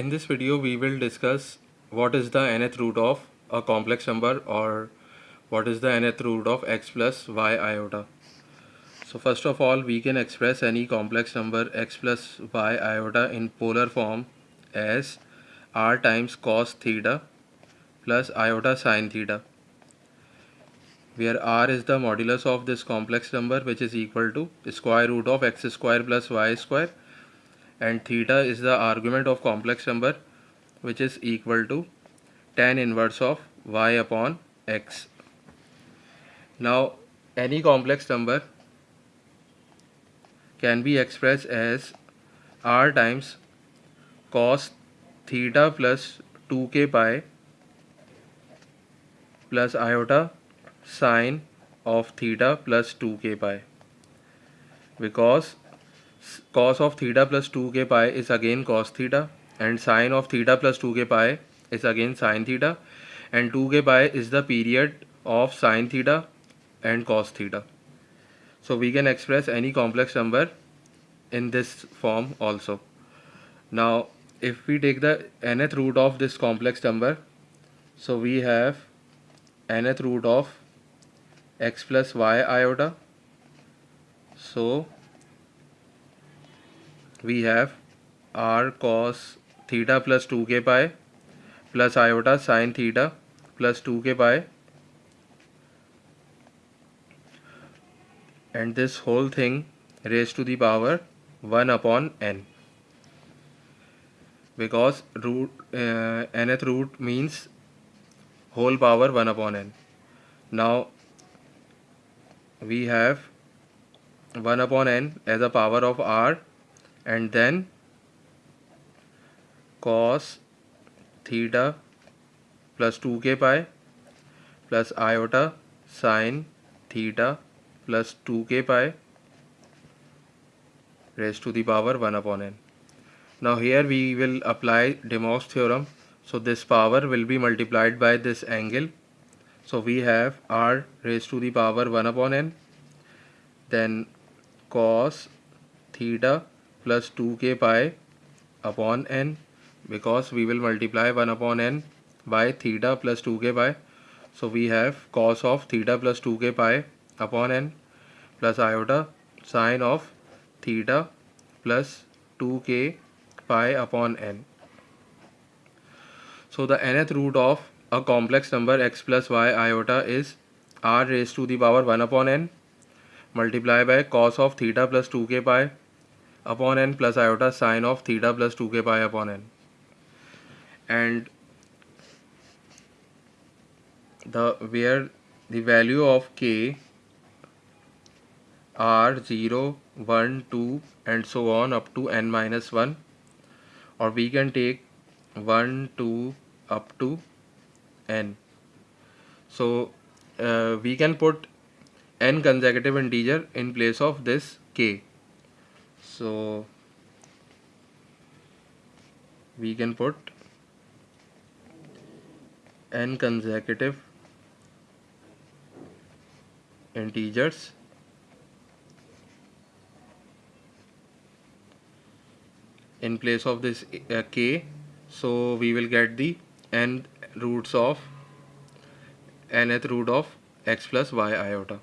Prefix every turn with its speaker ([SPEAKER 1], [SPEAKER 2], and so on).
[SPEAKER 1] In this video we will discuss what is the nth root of a complex number or what is the nth root of x plus y iota. So first of all we can express any complex number x plus y iota in polar form as r times cos theta plus iota sine theta where r is the modulus of this complex number which is equal to square root of x square plus y square and theta is the argument of complex number which is equal to tan inverse of y upon x. Now any complex number can be expressed as r times cos theta plus 2k pi plus iota sine of theta plus 2k pi because cos of theta plus 2k pi is again cos theta and sine of theta plus 2k pi is again sine theta and 2k pi is the period of sine theta and cos theta. So we can express any complex number in this form also. Now if we take the nth root of this complex number so we have nth root of x plus y iota so we have r cos theta plus 2k pi plus iota sine theta plus 2k pi. And this whole thing raised to the power 1 upon n. Because root uh, nth root means whole power 1 upon n. Now we have 1 upon n as a power of r and then cos theta plus 2k pi plus iota sine theta plus 2k pi raised to the power 1 upon n. Now here we will apply De Moivre's theorem. So this power will be multiplied by this angle. So we have r raised to the power 1 upon n. Then cos theta plus 2k pi upon n because we will multiply 1 upon n by theta plus 2k pi. So we have cos of theta plus 2k pi upon n plus iota sine of theta plus 2k pi upon n. So the nth root of a complex number x plus y iota is r raised to the power 1 upon n multiply by cos of theta plus 2k pi upon n plus iota sine of theta plus 2k pi upon n. And the where the value of k are 0 1 2 and so on up to n minus 1 or we can take 1 2 up to n. So uh, we can put n consecutive integer in place of this k so we can put n consecutive integers in place of this uh, k. So we will get the n roots of nth root of x plus y iota